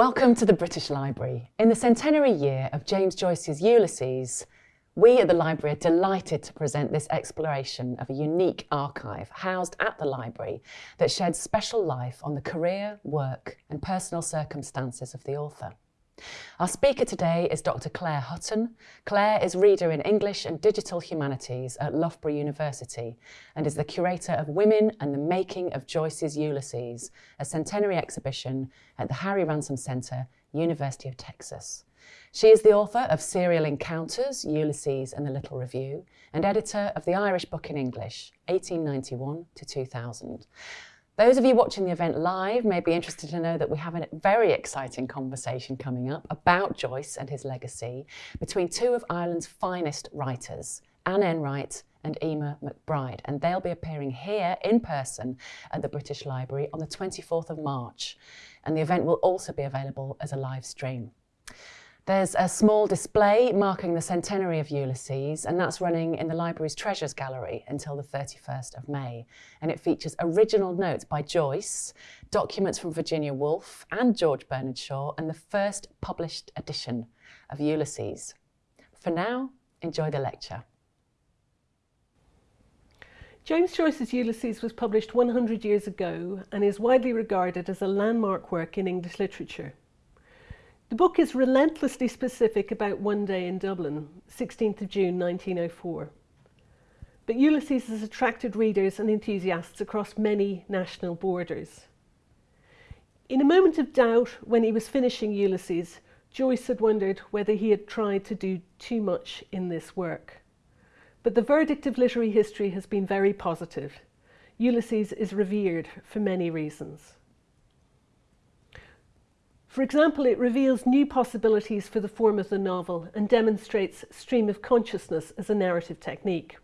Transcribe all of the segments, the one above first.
Welcome to the British Library. In the centenary year of James Joyce's Ulysses, we at the library are delighted to present this exploration of a unique archive housed at the library that sheds special life on the career, work and personal circumstances of the author. Our speaker today is Dr Clare Hutton. Clare is Reader in English and Digital Humanities at Loughborough University and is the curator of Women and the Making of Joyce's Ulysses, a centenary exhibition at the Harry Ransom Centre, University of Texas. She is the author of Serial Encounters, Ulysses and the Little Review, and editor of the Irish Book in English, 1891 to 2000. Those of you watching the event live may be interested to know that we have a very exciting conversation coming up about Joyce and his legacy between two of Ireland's finest writers, Anne Enright and Eimear McBride, and they'll be appearing here in person at the British Library on the 24th of March. And the event will also be available as a live stream. There's a small display marking the centenary of Ulysses, and that's running in the library's Treasures Gallery until the 31st of May. And it features original notes by Joyce, documents from Virginia Woolf and George Bernard Shaw, and the first published edition of Ulysses. For now, enjoy the lecture. James Joyce's Ulysses was published 100 years ago and is widely regarded as a landmark work in English literature. The book is relentlessly specific about one day in Dublin, 16th of June 1904. But Ulysses has attracted readers and enthusiasts across many national borders. In a moment of doubt when he was finishing Ulysses, Joyce had wondered whether he had tried to do too much in this work. But the verdict of literary history has been very positive. Ulysses is revered for many reasons. For example, it reveals new possibilities for the form of the novel and demonstrates stream of consciousness as a narrative technique.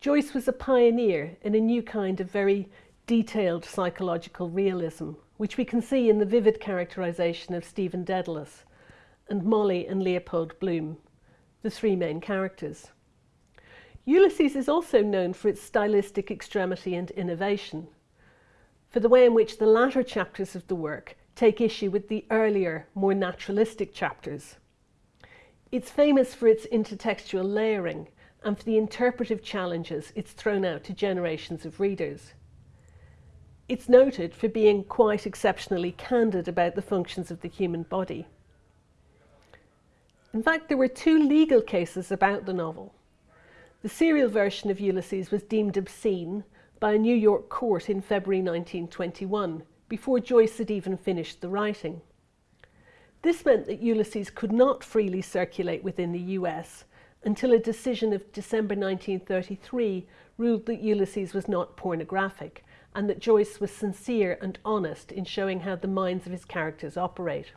Joyce was a pioneer in a new kind of very detailed psychological realism, which we can see in the vivid characterization of Stephen Dedalus and Molly and Leopold Bloom, the three main characters. Ulysses is also known for its stylistic extremity and innovation, for the way in which the latter chapters of the work take issue with the earlier, more naturalistic chapters. It's famous for its intertextual layering and for the interpretive challenges it's thrown out to generations of readers. It's noted for being quite exceptionally candid about the functions of the human body. In fact, there were two legal cases about the novel. The serial version of Ulysses was deemed obscene by a New York court in February 1921 before Joyce had even finished the writing. This meant that Ulysses could not freely circulate within the US until a decision of December 1933 ruled that Ulysses was not pornographic and that Joyce was sincere and honest in showing how the minds of his characters operate.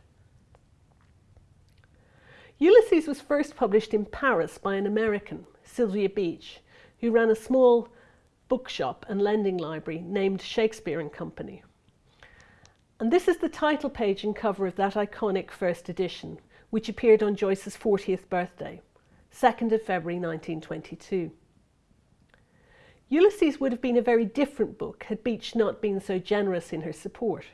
Ulysses was first published in Paris by an American, Sylvia Beach, who ran a small bookshop and lending library named Shakespeare and Company. And this is the title page and cover of that iconic first edition, which appeared on Joyce's 40th birthday, 2nd of February 1922. Ulysses would have been a very different book had Beach not been so generous in her support.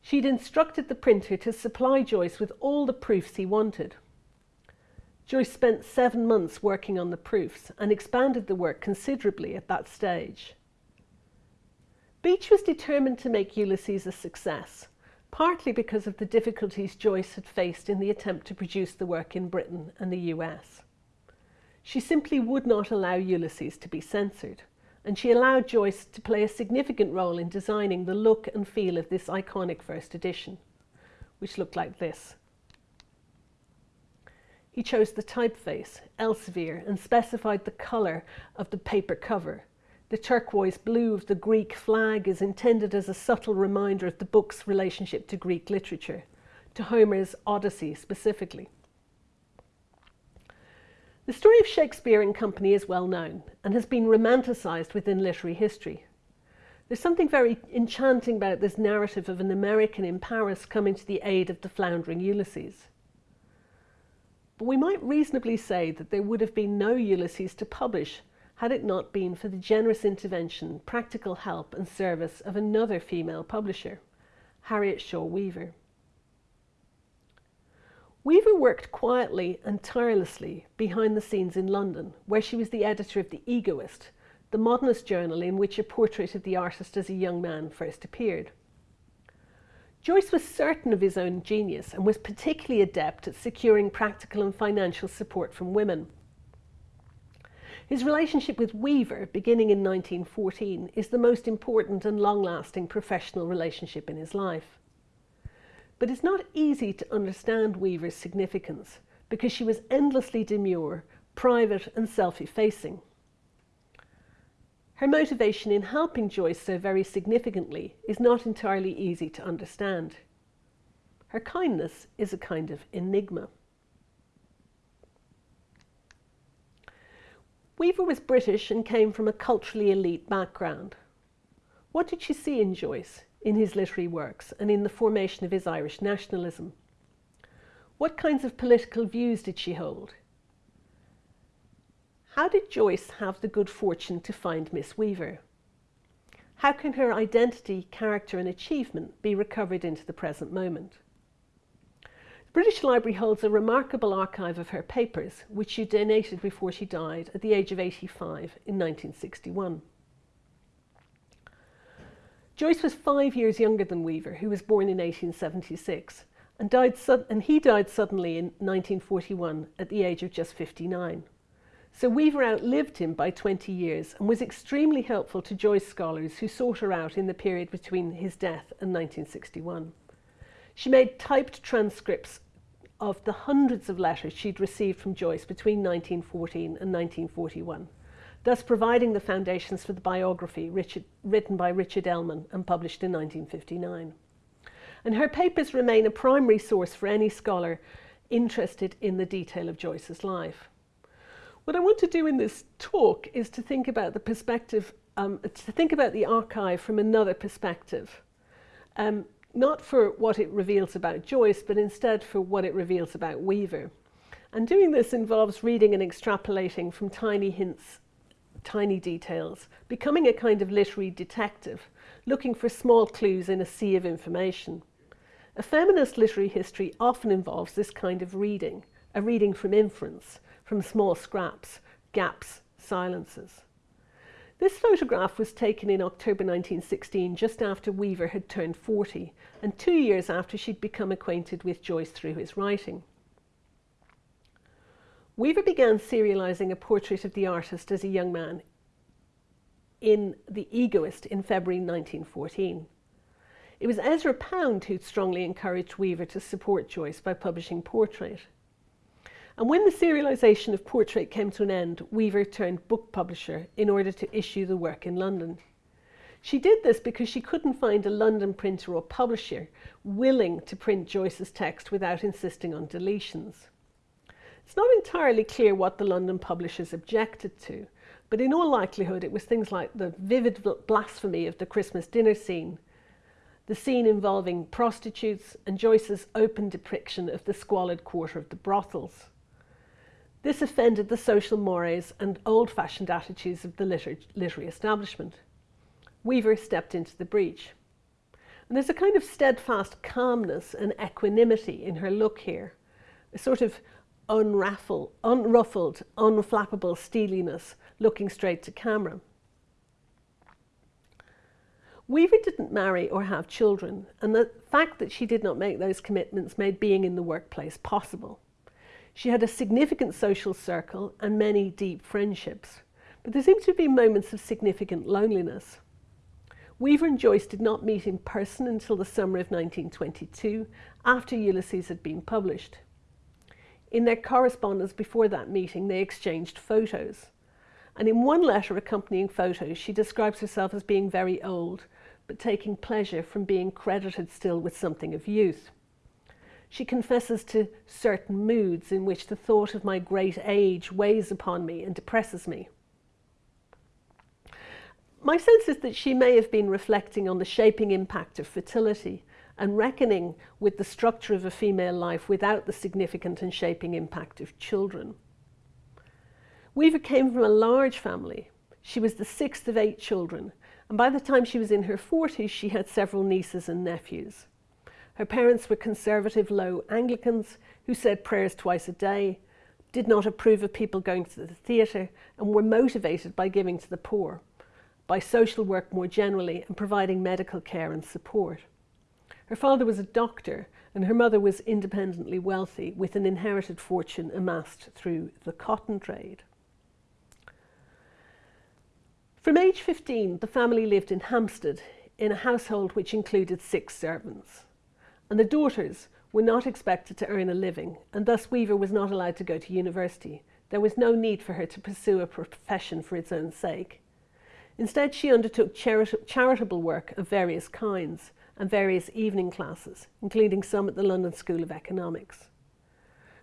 She'd instructed the printer to supply Joyce with all the proofs he wanted. Joyce spent seven months working on the proofs and expanded the work considerably at that stage. Beach was determined to make Ulysses a success, partly because of the difficulties Joyce had faced in the attempt to produce the work in Britain and the US. She simply would not allow Ulysses to be censored, and she allowed Joyce to play a significant role in designing the look and feel of this iconic first edition, which looked like this. He chose the typeface, Elzevir, and specified the colour of the paper cover, the turquoise blue of the Greek flag is intended as a subtle reminder of the book's relationship to Greek literature, to Homer's Odyssey specifically. The story of Shakespeare and Company is well known and has been romanticised within literary history. There's something very enchanting about this narrative of an American in Paris coming to the aid of the floundering Ulysses. But we might reasonably say that there would have been no Ulysses to publish had it not been for the generous intervention, practical help and service of another female publisher, Harriet Shaw Weaver. Weaver worked quietly and tirelessly behind the scenes in London, where she was the editor of The Egoist, the modernist journal in which a portrait of the artist as a young man first appeared. Joyce was certain of his own genius and was particularly adept at securing practical and financial support from women. His relationship with Weaver, beginning in 1914, is the most important and long lasting professional relationship in his life. But it's not easy to understand Weaver's significance because she was endlessly demure, private, and self effacing. Her motivation in helping Joyce so very significantly is not entirely easy to understand. Her kindness is a kind of enigma. Weaver was British and came from a culturally elite background. What did she see in Joyce, in his literary works, and in the formation of his Irish nationalism? What kinds of political views did she hold? How did Joyce have the good fortune to find Miss Weaver? How can her identity, character, and achievement be recovered into the present moment? British Library holds a remarkable archive of her papers, which she donated before she died at the age of 85 in 1961. Joyce was five years younger than Weaver, who was born in 1876, and, died and he died suddenly in 1941 at the age of just 59. So Weaver outlived him by 20 years and was extremely helpful to Joyce scholars who sought her out in the period between his death and 1961. She made typed transcripts of the hundreds of letters she'd received from Joyce between 1914 and 1941, thus providing the foundations for the biography Richard, written by Richard Ellmann and published in 1959. And her papers remain a primary source for any scholar interested in the detail of Joyce's life. What I want to do in this talk is to think about the perspective, um, to think about the archive from another perspective. Um, not for what it reveals about Joyce, but instead for what it reveals about Weaver. And doing this involves reading and extrapolating from tiny hints, tiny details, becoming a kind of literary detective, looking for small clues in a sea of information. A feminist literary history often involves this kind of reading, a reading from inference, from small scraps, gaps, silences. This photograph was taken in October 1916, just after Weaver had turned 40, and two years after she'd become acquainted with Joyce through his writing. Weaver began serialising a portrait of the artist as a young man in The Egoist in February 1914. It was Ezra Pound who strongly encouraged Weaver to support Joyce by publishing Portrait. And when the serialisation of Portrait came to an end, Weaver turned book publisher in order to issue the work in London. She did this because she couldn't find a London printer or publisher willing to print Joyce's text without insisting on deletions. It's not entirely clear what the London publishers objected to, but in all likelihood it was things like the vivid blasphemy of the Christmas dinner scene, the scene involving prostitutes, and Joyce's open depiction of the squalid quarter of the brothels. This offended the social mores and old-fashioned attitudes of the liter literary establishment. Weaver stepped into the breach. And there's a kind of steadfast calmness and equanimity in her look here, a sort of unruffled, unruffled, unflappable steeliness looking straight to camera. Weaver didn't marry or have children, and the fact that she did not make those commitments made being in the workplace possible. She had a significant social circle and many deep friendships, but there seemed to be moments of significant loneliness. Weaver and Joyce did not meet in person until the summer of 1922, after Ulysses had been published. In their correspondence before that meeting, they exchanged photos. And in one letter accompanying photos, she describes herself as being very old, but taking pleasure from being credited still with something of youth. She confesses to certain moods in which the thought of my great age weighs upon me and depresses me. My sense is that she may have been reflecting on the shaping impact of fertility and reckoning with the structure of a female life without the significant and shaping impact of children. Weaver came from a large family. She was the sixth of eight children, and by the time she was in her 40s, she had several nieces and nephews. Her parents were conservative low Anglicans who said prayers twice a day, did not approve of people going to the theatre, and were motivated by giving to the poor, by social work more generally, and providing medical care and support. Her father was a doctor, and her mother was independently wealthy with an inherited fortune amassed through the cotton trade. From age 15, the family lived in Hampstead in a household which included six servants. And the daughters were not expected to earn a living, and thus Weaver was not allowed to go to university. There was no need for her to pursue a profession for its own sake. Instead, she undertook charit charitable work of various kinds and various evening classes, including some at the London School of Economics.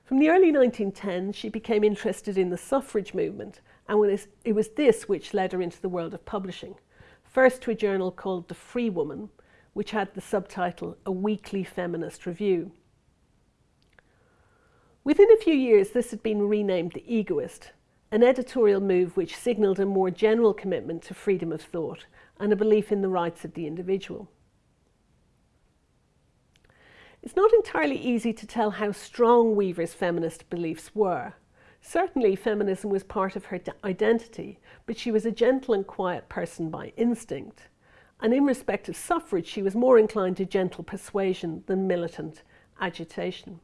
From the early 1910s, she became interested in the suffrage movement and it was this which led her into the world of publishing. First to a journal called The Free Woman, which had the subtitle A Weekly Feminist Review. Within a few years, this had been renamed The Egoist, an editorial move which signalled a more general commitment to freedom of thought and a belief in the rights of the individual. It's not entirely easy to tell how strong Weaver's feminist beliefs were. Certainly, feminism was part of her identity, but she was a gentle and quiet person by instinct. And in respect of suffrage, she was more inclined to gentle persuasion than militant agitation.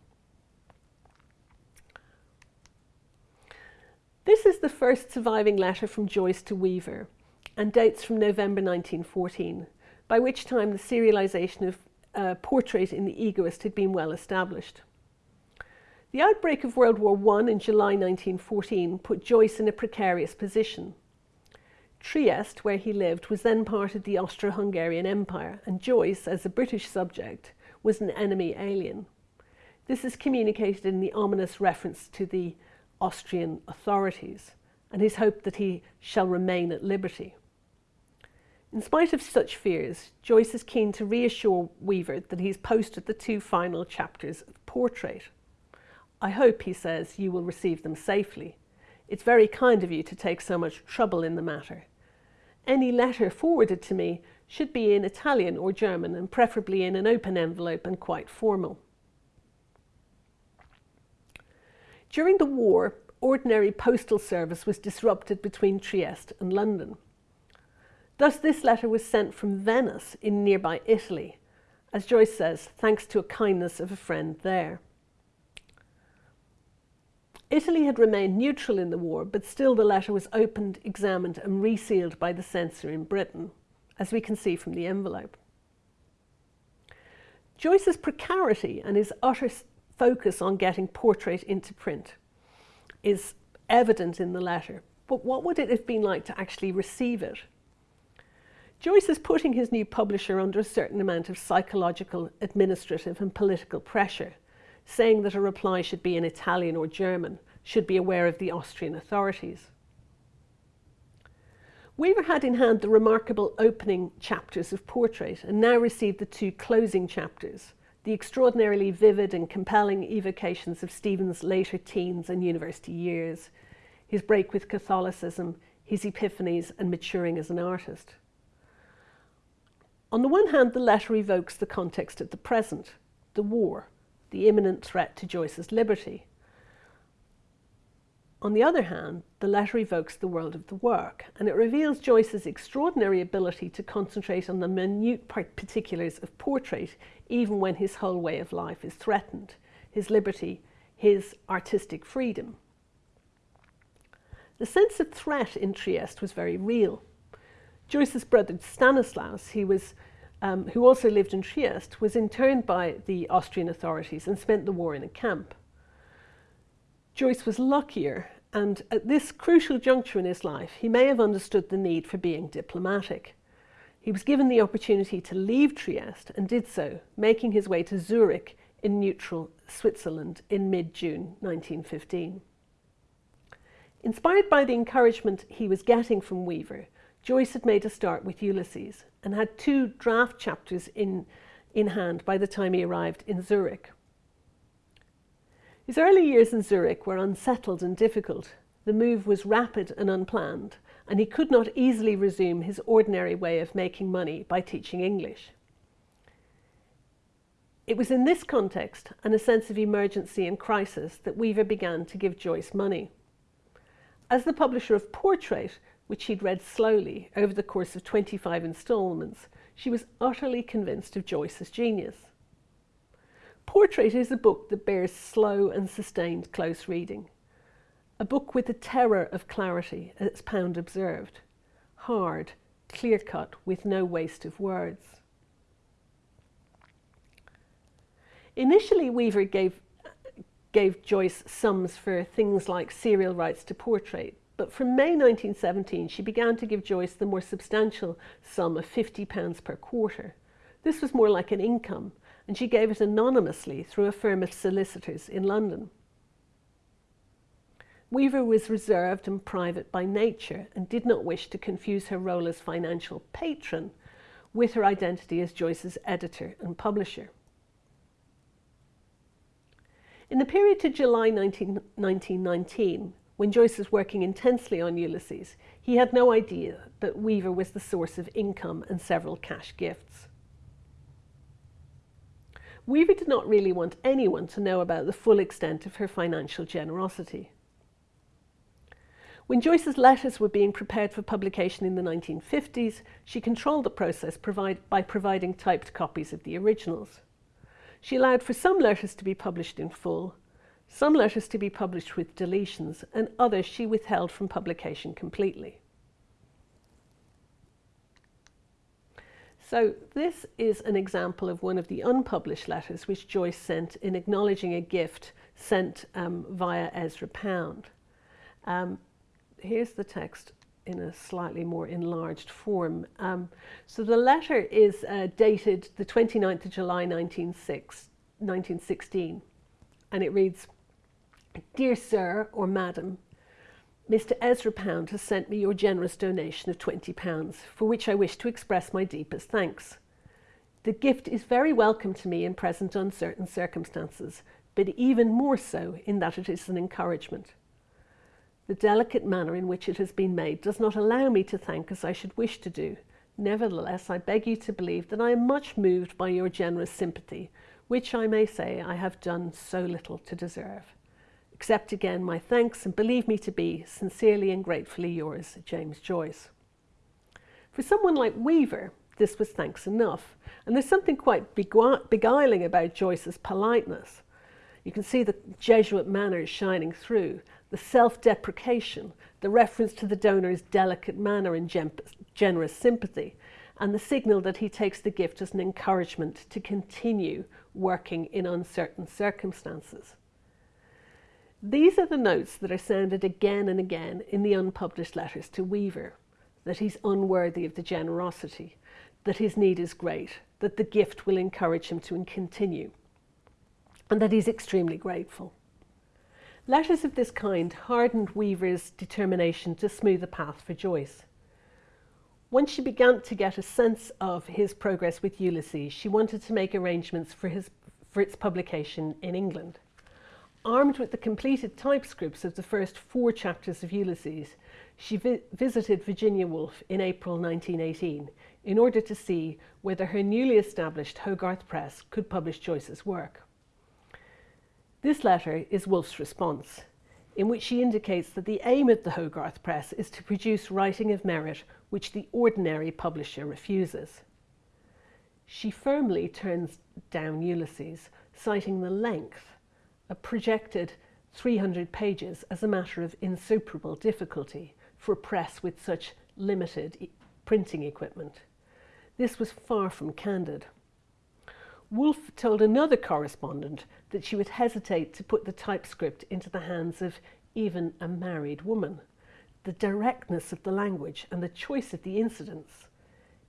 This is the first surviving letter from Joyce to Weaver and dates from November 1914, by which time the serialisation of uh, portrait in The Egoist had been well established. The outbreak of World War I in July 1914 put Joyce in a precarious position. Trieste, where he lived, was then part of the Austro-Hungarian Empire, and Joyce, as a British subject, was an enemy alien. This is communicated in the ominous reference to the Austrian authorities, and his hope that he shall remain at liberty. In spite of such fears, Joyce is keen to reassure Weaver that he's posted the two final chapters of Portrait. I hope, he says, you will receive them safely. It's very kind of you to take so much trouble in the matter. Any letter forwarded to me should be in Italian or German and preferably in an open envelope and quite formal. During the war, ordinary postal service was disrupted between Trieste and London. Thus this letter was sent from Venice in nearby Italy, as Joyce says, thanks to a kindness of a friend there. Italy had remained neutral in the war, but still the letter was opened, examined and resealed by the censor in Britain, as we can see from the envelope. Joyce's precarity and his utter focus on getting portrait into print is evident in the letter, but what would it have been like to actually receive it? Joyce is putting his new publisher under a certain amount of psychological, administrative and political pressure saying that a reply should be in Italian or German, should be aware of the Austrian authorities. Weaver had in hand the remarkable opening chapters of Portrait and now received the two closing chapters, the extraordinarily vivid and compelling evocations of Stephen's later teens and university years, his break with Catholicism, his epiphanies and maturing as an artist. On the one hand, the letter evokes the context of the present, the war, the imminent threat to Joyce's liberty. On the other hand, the letter evokes the world of the work, and it reveals Joyce's extraordinary ability to concentrate on the minute particulars of portrait, even when his whole way of life is threatened, his liberty, his artistic freedom. The sense of threat in Trieste was very real. Joyce's brother Stanislaus, he was um, who also lived in Trieste, was interned by the Austrian authorities and spent the war in a camp. Joyce was luckier, and at this crucial juncture in his life, he may have understood the need for being diplomatic. He was given the opportunity to leave Trieste and did so, making his way to Zurich in neutral Switzerland in mid-June 1915. Inspired by the encouragement he was getting from Weaver, Joyce had made a start with Ulysses and had two draft chapters in, in hand by the time he arrived in Zurich. His early years in Zurich were unsettled and difficult. The move was rapid and unplanned, and he could not easily resume his ordinary way of making money by teaching English. It was in this context and a sense of emergency and crisis that Weaver began to give Joyce money. As the publisher of Portrait, which he'd read slowly over the course of 25 instalments, she was utterly convinced of Joyce's genius. Portrait is a book that bears slow and sustained close reading. A book with the terror of clarity, as Pound observed. Hard, clear cut, with no waste of words. Initially, Weaver gave, gave Joyce sums for things like serial rights to portrait, but from May 1917 she began to give Joyce the more substantial sum of £50 per quarter. This was more like an income, and she gave it anonymously through a firm of solicitors in London. Weaver was reserved and private by nature and did not wish to confuse her role as financial patron with her identity as Joyce's editor and publisher. In the period to July 19, 1919, when Joyce was working intensely on Ulysses, he had no idea that Weaver was the source of income and several cash gifts. Weaver did not really want anyone to know about the full extent of her financial generosity. When Joyce's letters were being prepared for publication in the 1950s, she controlled the process provide, by providing typed copies of the originals. She allowed for some letters to be published in full, some letters to be published with deletions, and others she withheld from publication completely. So this is an example of one of the unpublished letters which Joyce sent in acknowledging a gift sent um, via Ezra Pound. Um, here's the text in a slightly more enlarged form. Um, so the letter is uh, dated the 29th of July 1916 and it reads, Dear Sir or Madam, Mr Ezra Pound has sent me your generous donation of £20 for which I wish to express my deepest thanks. The gift is very welcome to me in present uncertain circumstances, but even more so in that it is an encouragement. The delicate manner in which it has been made does not allow me to thank as I should wish to do. Nevertheless, I beg you to believe that I am much moved by your generous sympathy, which I may say I have done so little to deserve. Accept again my thanks and believe me to be sincerely and gratefully yours, James Joyce. For someone like Weaver, this was thanks enough, and there's something quite beguiling about Joyce's politeness. You can see the Jesuit manners shining through, the self-deprecation, the reference to the donor's delicate manner and generous sympathy, and the signal that he takes the gift as an encouragement to continue working in uncertain circumstances. These are the notes that are sounded again and again in the unpublished letters to Weaver, that he's unworthy of the generosity, that his need is great, that the gift will encourage him to continue, and that he's extremely grateful. Letters of this kind hardened Weaver's determination to smooth the path for Joyce. Once she began to get a sense of his progress with Ulysses, she wanted to make arrangements for, his, for its publication in England. Armed with the completed typescripts of the first four chapters of Ulysses, she vi visited Virginia Woolf in April 1918 in order to see whether her newly established Hogarth Press could publish Joyce's work. This letter is Woolf's response, in which she indicates that the aim of the Hogarth Press is to produce writing of merit which the ordinary publisher refuses. She firmly turns down Ulysses, citing the length, projected 300 pages, as a matter of insuperable difficulty for a press with such limited e printing equipment. This was far from candid. Woolf told another correspondent that she would hesitate to put the typescript into the hands of even a married woman. The directness of the language and the choice of the incidents,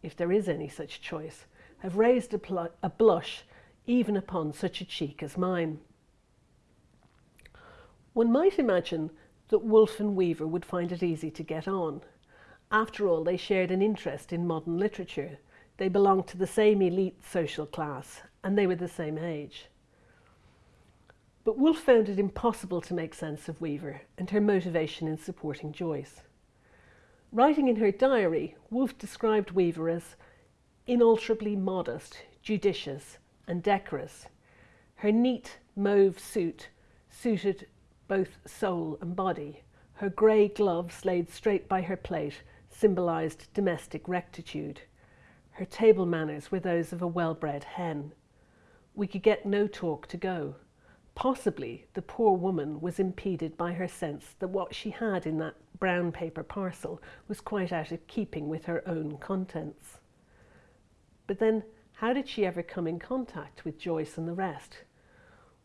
if there is any such choice, have raised a, a blush even upon such a cheek as mine. One might imagine that Woolf and Weaver would find it easy to get on. After all, they shared an interest in modern literature. They belonged to the same elite social class and they were the same age. But Woolf found it impossible to make sense of Weaver and her motivation in supporting Joyce. Writing in her diary, Woolf described Weaver as inalterably modest, judicious, and decorous. Her neat mauve suit suited both soul and body. Her grey gloves laid straight by her plate symbolised domestic rectitude. Her table manners were those of a well bred hen. We could get no talk to go. Possibly the poor woman was impeded by her sense that what she had in that brown paper parcel was quite out of keeping with her own contents. But then, how did she ever come in contact with Joyce and the rest?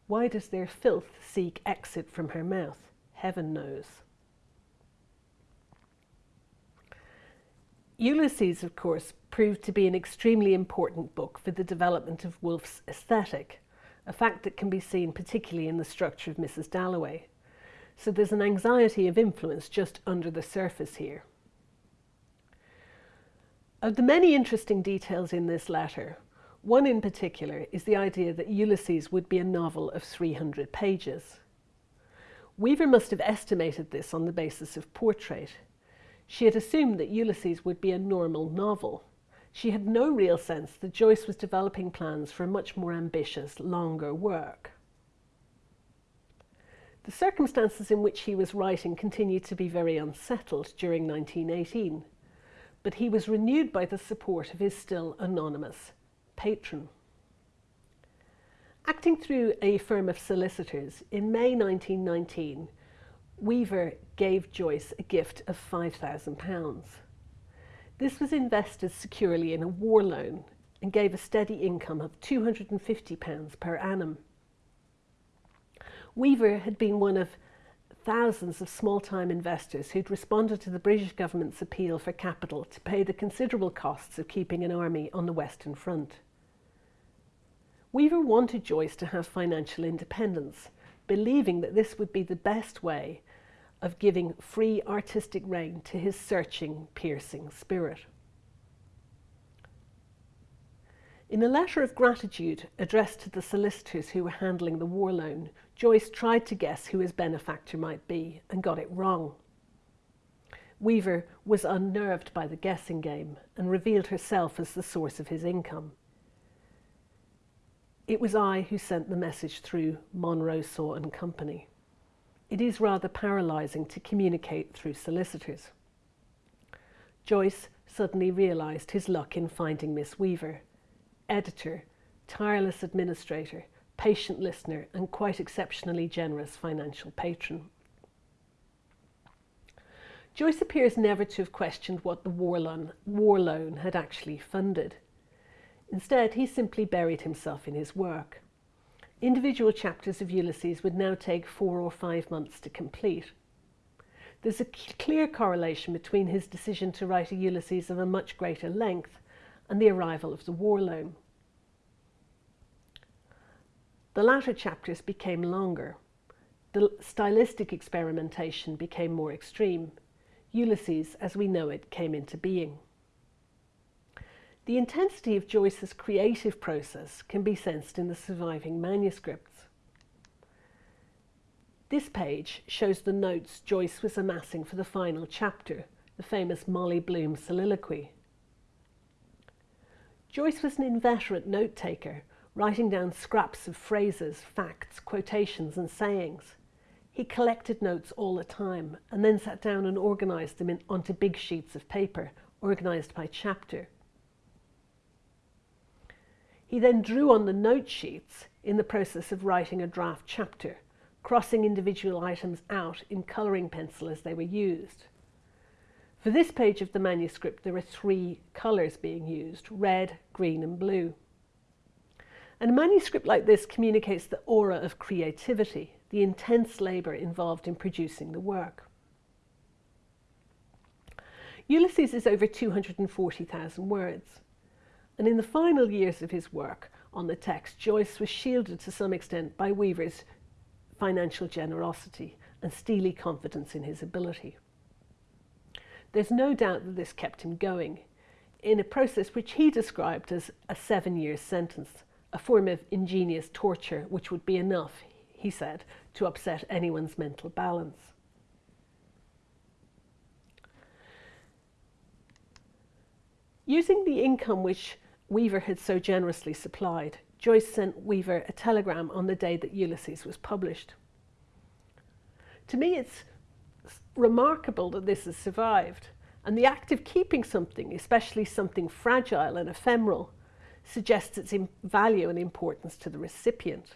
Why does their filth seek exit from her mouth? Heaven knows. Ulysses, of course, proved to be an extremely important book for the development of Woolf's aesthetic, a fact that can be seen particularly in the structure of Mrs. Dalloway. So there's an anxiety of influence just under the surface here. Of the many interesting details in this letter, one in particular is the idea that Ulysses would be a novel of 300 pages. Weaver must have estimated this on the basis of portrait. She had assumed that Ulysses would be a normal novel. She had no real sense that Joyce was developing plans for a much more ambitious, longer work. The circumstances in which he was writing continued to be very unsettled during 1918, but he was renewed by the support of his still anonymous patron. Acting through a firm of solicitors, in May 1919, Weaver gave Joyce a gift of £5,000. This was invested securely in a war loan and gave a steady income of £250 per annum. Weaver had been one of thousands of small-time investors who'd responded to the British government's appeal for capital to pay the considerable costs of keeping an army on the Western Front. Weaver wanted Joyce to have financial independence, believing that this would be the best way of giving free artistic rein to his searching, piercing spirit. In a letter of gratitude addressed to the solicitors who were handling the war loan, Joyce tried to guess who his benefactor might be and got it wrong. Weaver was unnerved by the guessing game and revealed herself as the source of his income. It was I who sent the message through Monro Saw and Company. It is rather paralysing to communicate through solicitors. Joyce suddenly realised his luck in finding Miss Weaver, editor, tireless administrator, patient listener, and quite exceptionally generous financial patron. Joyce appears never to have questioned what the war loan, war loan had actually funded. Instead, he simply buried himself in his work. Individual chapters of Ulysses would now take four or five months to complete. There's a clear correlation between his decision to write a Ulysses of a much greater length and the arrival of the war loan. The latter chapters became longer. The stylistic experimentation became more extreme. Ulysses, as we know it, came into being. The intensity of Joyce's creative process can be sensed in the surviving manuscripts. This page shows the notes Joyce was amassing for the final chapter, the famous Molly Bloom soliloquy. Joyce was an inveterate note taker, writing down scraps of phrases, facts, quotations, and sayings. He collected notes all the time and then sat down and organised them in, onto big sheets of paper, organised by chapter. He then drew on the note sheets in the process of writing a draft chapter, crossing individual items out in colouring pencil as they were used. For this page of the manuscript, there are three colours being used, red, green and blue. And a manuscript like this communicates the aura of creativity, the intense labour involved in producing the work. Ulysses is over 240,000 words. And in the final years of his work on the text, Joyce was shielded to some extent by Weaver's financial generosity and steely confidence in his ability. There's no doubt that this kept him going in a process which he described as a seven year sentence, a form of ingenious torture which would be enough, he said, to upset anyone's mental balance. Using the income which Weaver had so generously supplied, Joyce sent Weaver a telegram on the day that Ulysses was published. To me, it's remarkable that this has survived, and the act of keeping something, especially something fragile and ephemeral, suggests its value and importance to the recipient.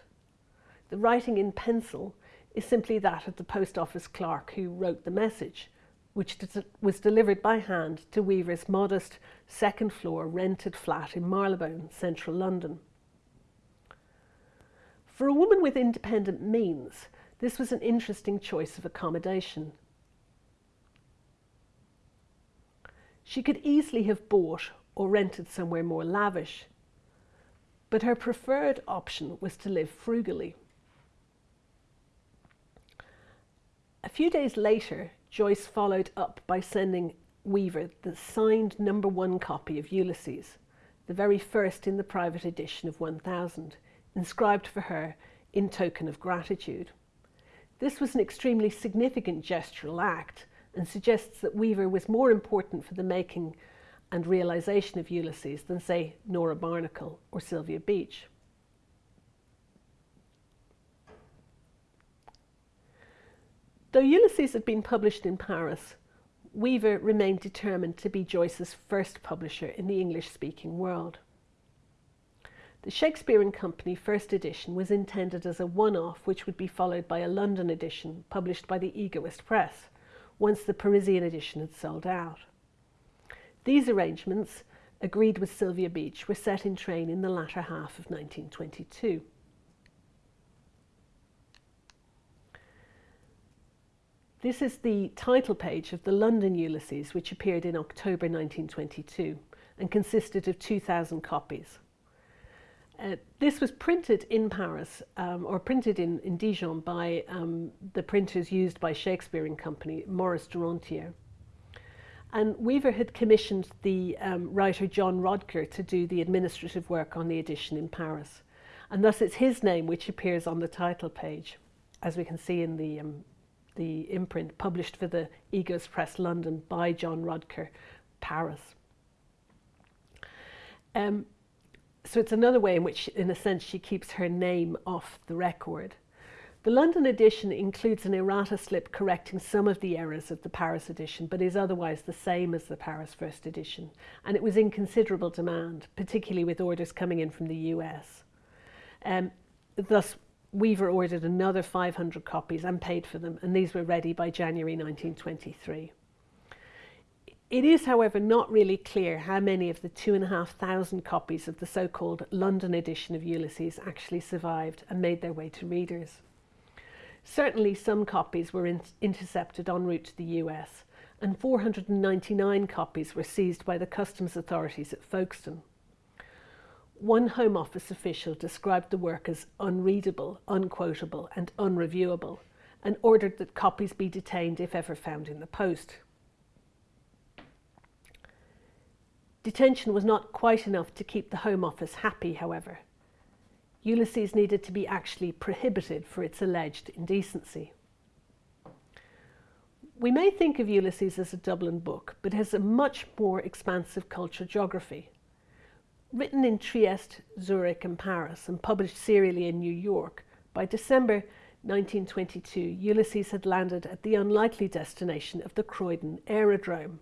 The writing in pencil is simply that of the post office clerk who wrote the message, which was delivered by hand to Weaver's modest second floor rented flat in Marylebone, central London. For a woman with independent means, this was an interesting choice of accommodation. She could easily have bought or rented somewhere more lavish, but her preferred option was to live frugally. A few days later, Joyce followed up by sending Weaver the signed number one copy of Ulysses, the very first in the private edition of 1000, inscribed for her in token of gratitude. This was an extremely significant gestural act and suggests that Weaver was more important for the making and realisation of Ulysses than, say, Nora Barnacle or Sylvia Beach. Though Ulysses had been published in Paris, Weaver remained determined to be Joyce's first publisher in the English-speaking world. The Shakespeare and Company first edition was intended as a one-off which would be followed by a London edition published by the Egoist Press once the Parisian edition had sold out. These arrangements, agreed with Sylvia Beach, were set in train in the latter half of 1922. This is the title page of the London Ulysses, which appeared in October 1922 and consisted of 2,000 copies. Uh, this was printed in Paris um, or printed in, in Dijon by um, the printers used by Shakespeare and Company, Maurice Darantière. And Weaver had commissioned the um, writer John Rodker to do the administrative work on the edition in Paris. And thus it's his name which appears on the title page, as we can see in the um, the imprint published for the Egoist Press London by John Rodker, Paris. Um, so it's another way in which, in a sense, she keeps her name off the record. The London edition includes an errata slip correcting some of the errors of the Paris edition, but is otherwise the same as the Paris first edition. And it was in considerable demand, particularly with orders coming in from the US. Um, thus, Weaver ordered another 500 copies and paid for them, and these were ready by January 1923. It is, however, not really clear how many of the 2,500 copies of the so-called London edition of Ulysses actually survived and made their way to readers. Certainly some copies were in intercepted en route to the US, and 499 copies were seized by the customs authorities at Folkestone. One Home Office official described the work as unreadable, unquotable, and unreviewable, and ordered that copies be detained if ever found in the post. Detention was not quite enough to keep the Home Office happy, however. Ulysses needed to be actually prohibited for its alleged indecency. We may think of Ulysses as a Dublin book, but has a much more expansive cultural geography. Written in Trieste, Zurich and Paris and published serially in New York, by December 1922 Ulysses had landed at the unlikely destination of the Croydon Aerodrome.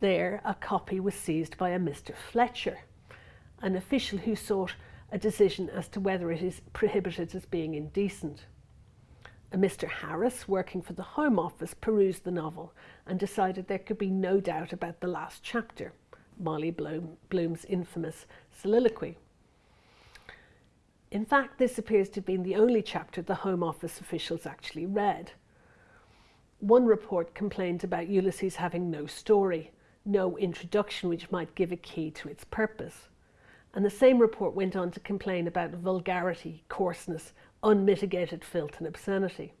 There a copy was seized by a Mr Fletcher, an official who sought a decision as to whether it is prohibited as being indecent. A Mr Harris, working for the Home Office, perused the novel and decided there could be no doubt about the last chapter. Molly Bloom, Bloom's infamous soliloquy. In fact, this appears to have been the only chapter the Home Office officials actually read. One report complained about Ulysses having no story, no introduction which might give a key to its purpose. And the same report went on to complain about vulgarity, coarseness, unmitigated filth and obscenity.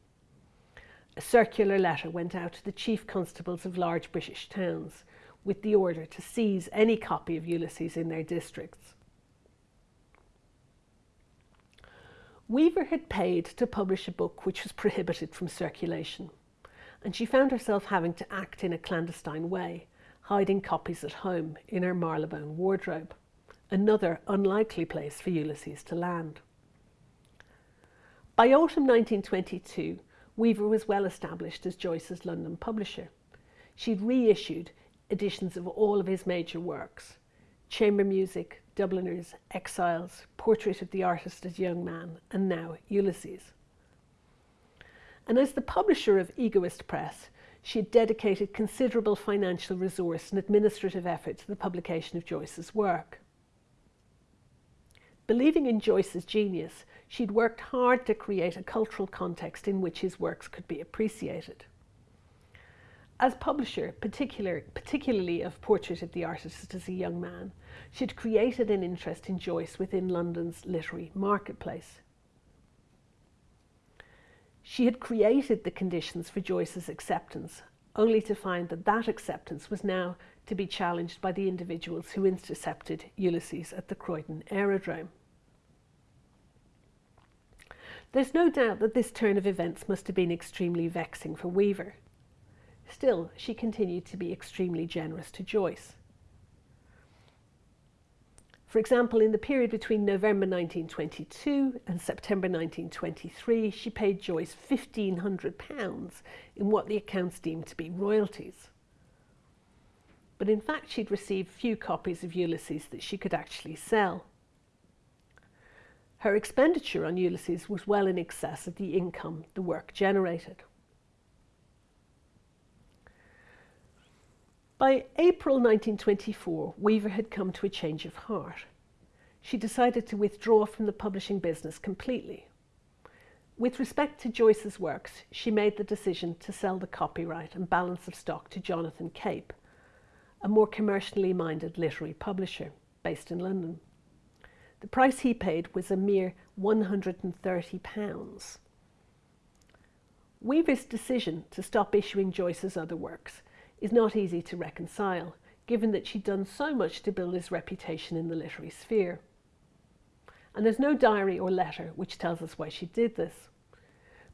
A circular letter went out to the chief constables of large British towns, with the order to seize any copy of Ulysses in their districts. Weaver had paid to publish a book which was prohibited from circulation, and she found herself having to act in a clandestine way, hiding copies at home in her Marylebone wardrobe. another unlikely place for Ulysses to land. By autumn 1922, Weaver was well established as Joyce's London publisher. She'd reissued editions of all of his major works Chamber Music, Dubliners, Exiles, Portrait of the Artist as Young Man, and now Ulysses. And as the publisher of Egoist Press, she had dedicated considerable financial resource and administrative effort to the publication of Joyce's work. Believing in Joyce's genius, she'd worked hard to create a cultural context in which his works could be appreciated. As publisher, particular, particularly of Portrait of the Artist as a Young Man, she'd created an interest in Joyce within London's literary marketplace. She had created the conditions for Joyce's acceptance, only to find that that acceptance was now to be challenged by the individuals who intercepted Ulysses at the Croydon aerodrome. There's no doubt that this turn of events must have been extremely vexing for Weaver. Still, she continued to be extremely generous to Joyce. For example, in the period between November 1922 and September 1923, she paid Joyce £1,500 in what the accounts deemed to be royalties. But in fact, she'd received few copies of Ulysses that she could actually sell. Her expenditure on Ulysses was well in excess of the income the work generated. By April 1924, Weaver had come to a change of heart. She decided to withdraw from the publishing business completely. With respect to Joyce's works, she made the decision to sell the copyright and balance of stock to Jonathan Cape, a more commercially minded literary publisher based in London. The price he paid was a mere £130. Weaver's decision to stop issuing Joyce's other works is not easy to reconcile, given that she'd done so much to build his reputation in the literary sphere. And there's no diary or letter which tells us why she did this.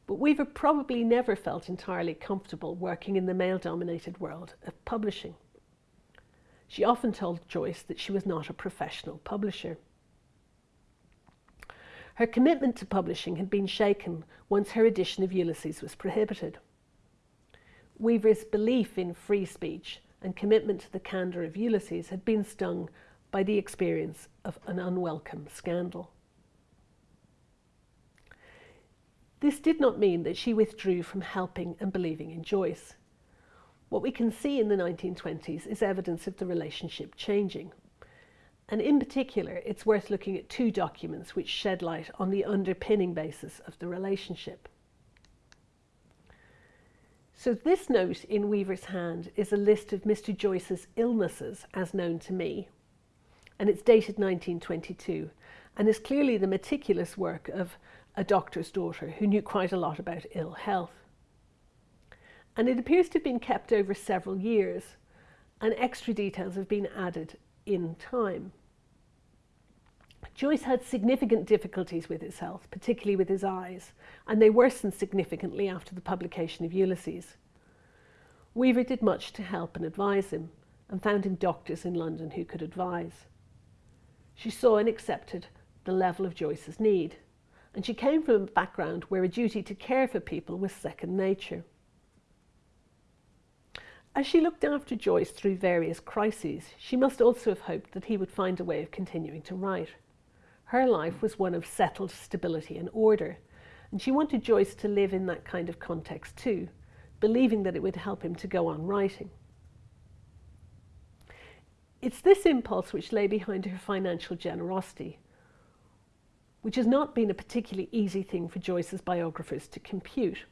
But Weaver probably never felt entirely comfortable working in the male dominated world of publishing. She often told Joyce that she was not a professional publisher. Her commitment to publishing had been shaken once her edition of Ulysses was prohibited. Weaver's belief in free speech and commitment to the candour of Ulysses had been stung by the experience of an unwelcome scandal. This did not mean that she withdrew from helping and believing in Joyce. What we can see in the 1920s is evidence of the relationship changing. And in particular, it's worth looking at two documents which shed light on the underpinning basis of the relationship. So this note in Weaver's hand is a list of Mr. Joyce's illnesses as known to me, and it's dated 1922, and is clearly the meticulous work of a doctor's daughter who knew quite a lot about ill health. And it appears to have been kept over several years, and extra details have been added in time. Joyce had significant difficulties with his health, particularly with his eyes, and they worsened significantly after the publication of Ulysses. Weaver did much to help and advise him, and found him doctors in London who could advise. She saw and accepted the level of Joyce's need, and she came from a background where a duty to care for people was second nature. As she looked after Joyce through various crises, she must also have hoped that he would find a way of continuing to write. Her life was one of settled stability and order, and she wanted Joyce to live in that kind of context too, believing that it would help him to go on writing. It's this impulse which lay behind her financial generosity, which has not been a particularly easy thing for Joyce's biographers to compute.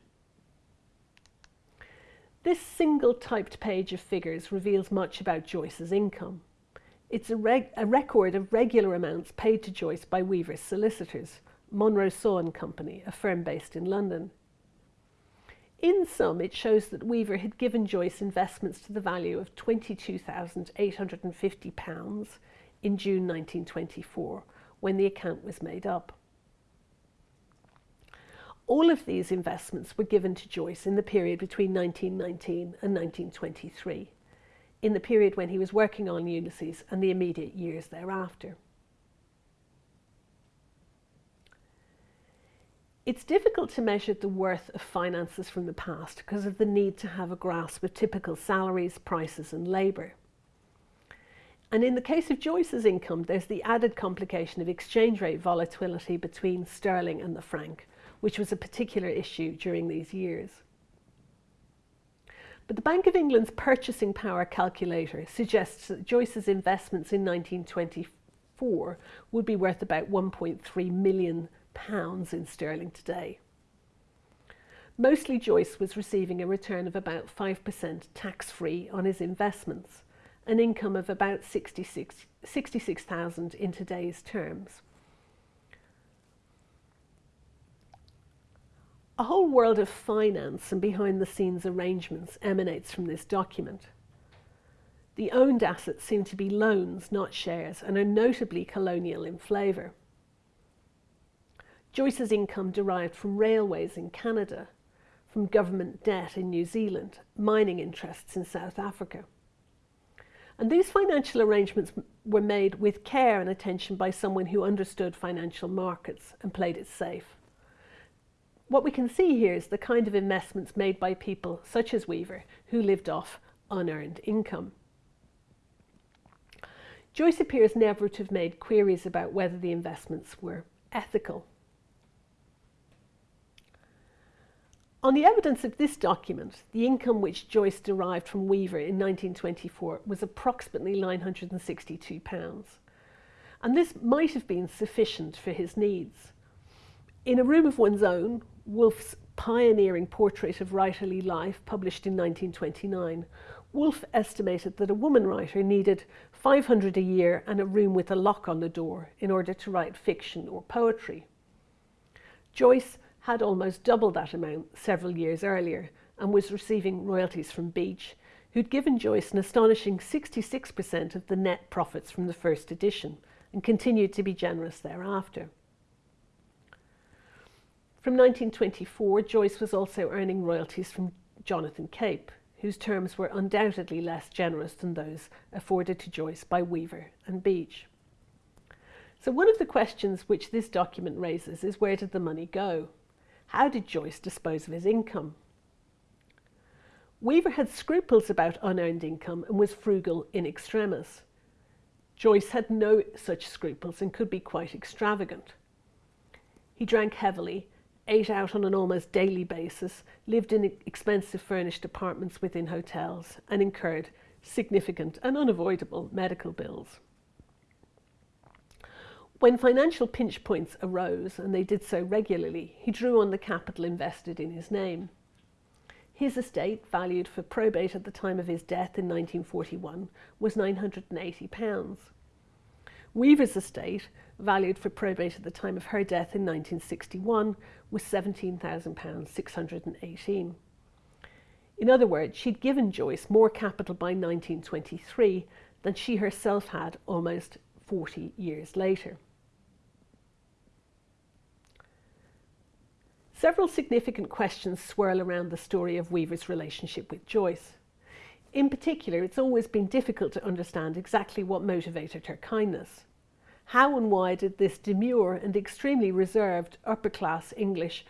This single typed page of figures reveals much about Joyce's income. It's a, reg- a, record of regular amounts paid to Joyce by Weaver's solicitors, Monro Saw and Company, a firm based in London. In sum, it shows that Weaver had given Joyce investments to the value of £22,850 in June 1924 when the account was made up. All of these investments were given to Joyce in the period between 1919 and 1923 in the period when he was working on Ulysses and the immediate years thereafter. It's difficult to measure the worth of finances from the past because of the need to have a grasp of typical salaries, prices and labour. And in the case of Joyce's income, there's the added complication of exchange rate volatility between sterling and the franc, which was a particular issue during these years. But the Bank of England's purchasing power calculator suggests that Joyce's investments in 1924 would be worth about 1.3 million pounds in sterling today. Mostly Joyce was receiving a return of about 5% tax-free on his investments, an income of about 66,000 66, in today's terms. A whole world of finance and behind the scenes arrangements emanates from this document. The owned assets seem to be loans, not shares, and are notably colonial in flavour. Joyce's income derived from railways in Canada, from government debt in New Zealand, mining interests in South Africa. And these financial arrangements were made with care and attention by someone who understood financial markets and played it safe. What we can see here is the kind of investments made by people such as Weaver who lived off unearned income. Joyce appears never to have made queries about whether the investments were ethical. On the evidence of this document, the income which Joyce derived from Weaver in 1924 was approximately £962. And this might have been sufficient for his needs. In a room of one's own, Woolf's pioneering portrait of writerly life, published in 1929, Woolf estimated that a woman writer needed 500 a year and a room with a lock on the door in order to write fiction or poetry. Joyce had almost double that amount several years earlier and was receiving royalties from Beach, who'd given Joyce an astonishing 66% of the net profits from the first edition and continued to be generous thereafter. From 1924, Joyce was also earning royalties from Jonathan Cape, whose terms were undoubtedly less generous than those afforded to Joyce by Weaver and Beach. So one of the questions which this document raises is where did the money go? How did Joyce dispose of his income? Weaver had scruples about unearned income and was frugal in extremis. Joyce had no such scruples and could be quite extravagant. He drank heavily ate out on an almost daily basis, lived in expensive furnished apartments within hotels, and incurred significant and unavoidable medical bills. When financial pinch points arose, and they did so regularly, he drew on the capital invested in his name. His estate, valued for probate at the time of his death in 1941, was £980. Weaver's estate, valued for probate at the time of her death in 1961, was £17,618. In other words, she'd given Joyce more capital by 1923 than she herself had almost 40 years later. Several significant questions swirl around the story of Weaver's relationship with Joyce. In particular, it's always been difficult to understand exactly what motivated her kindness. How and why did this demure and extremely reserved upper class English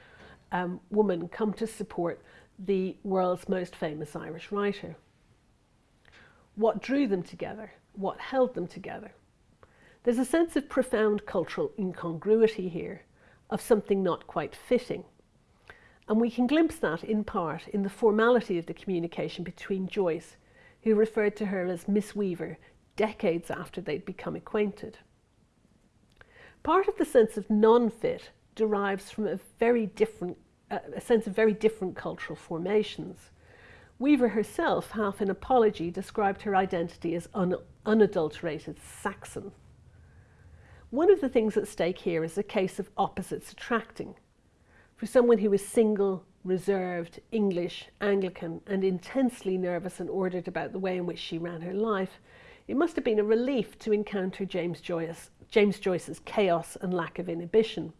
um, woman come to support the world's most famous Irish writer? What drew them together? What held them together? There's a sense of profound cultural incongruity here, of something not quite fitting. And we can glimpse that in part in the formality of the communication between Joyce, who referred to her as Miss Weaver decades after they'd become acquainted. Part of the sense of non-fit derives from a very different, uh, a sense of very different cultural formations. Weaver herself, half in apology, described her identity as un unadulterated Saxon. One of the things at stake here is a case of opposites attracting. For someone who was single, reserved, English, Anglican, and intensely nervous and ordered about the way in which she ran her life, it must have been a relief to encounter James Joyce James Joyce's chaos and lack of inhibition.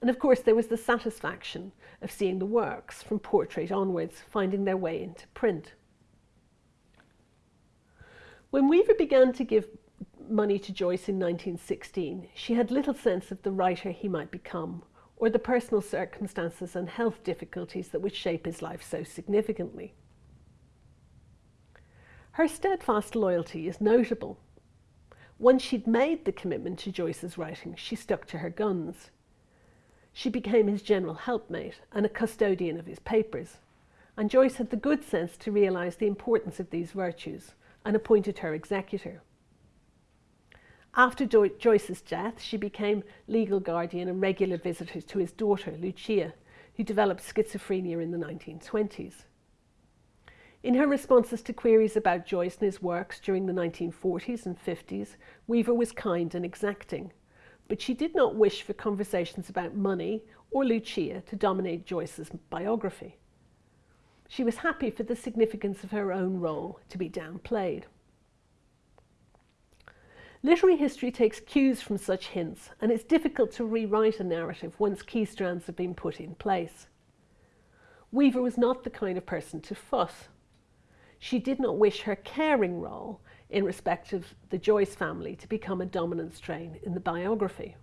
And of course, there was the satisfaction of seeing the works from portrait onwards finding their way into print. When Weaver began to give money to Joyce in 1916, she had little sense of the writer he might become or the personal circumstances and health difficulties that would shape his life so significantly. Her steadfast loyalty is notable. Once she'd made the commitment to Joyce's writing, she stuck to her guns. She became his general helpmate and a custodian of his papers, and Joyce had the good sense to realise the importance of these virtues and appointed her executor. After Joyce's death, she became legal guardian and regular visitor to his daughter, Lucia, who developed schizophrenia in the 1920s. In her responses to queries about Joyce and his works during the 1940s and 50s, Weaver was kind and exacting, but she did not wish for conversations about money or Lucia to dominate Joyce's biography. She was happy for the significance of her own role to be downplayed. Literary history takes cues from such hints, and it's difficult to rewrite a narrative once key strands have been put in place. Weaver was not the kind of person to fuss. She did not wish her caring role in respect of the Joyce family to become a dominant strain in the biography.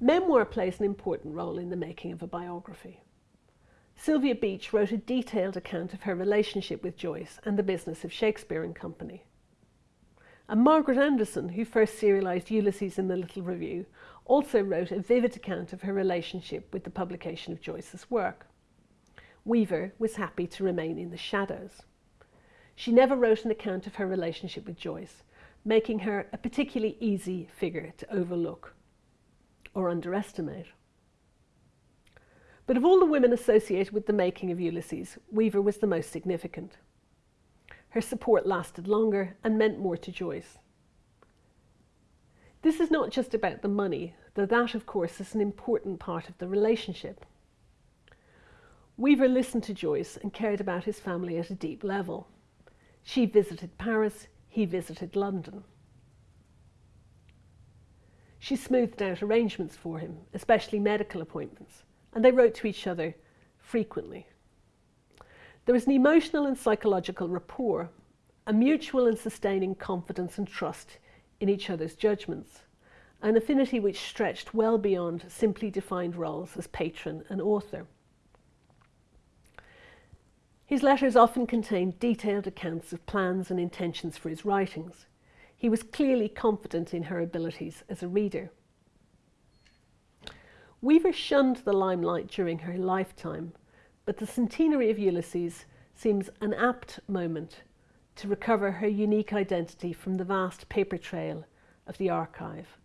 Memoir plays an important role in the making of a biography. Sylvia Beach wrote a detailed account of her relationship with Joyce and the business of Shakespeare and Company. And Margaret Anderson, who first serialised Ulysses in the Little Review, also wrote a vivid account of her relationship with the publication of Joyce's work. Weaver was happy to remain in the shadows. She never wrote an account of her relationship with Joyce, making her a particularly easy figure to overlook or underestimate. But of all the women associated with the making of Ulysses, Weaver was the most significant. Her support lasted longer and meant more to Joyce. This is not just about the money, though that, of course, is an important part of the relationship. Weaver listened to Joyce and cared about his family at a deep level. She visited Paris, he visited London. She smoothed out arrangements for him, especially medical appointments, and they wrote to each other frequently. There was an emotional and psychological rapport, a mutual and sustaining confidence and trust in each other's judgments, an affinity which stretched well beyond simply defined roles as patron and author. His letters often contained detailed accounts of plans and intentions for his writings. He was clearly confident in her abilities as a reader. Weaver shunned the limelight during her lifetime but the centenary of Ulysses seems an apt moment to recover her unique identity from the vast paper trail of the archive.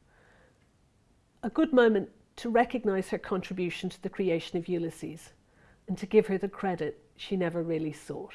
A good moment to recognise her contribution to the creation of Ulysses and to give her the credit she never really sought.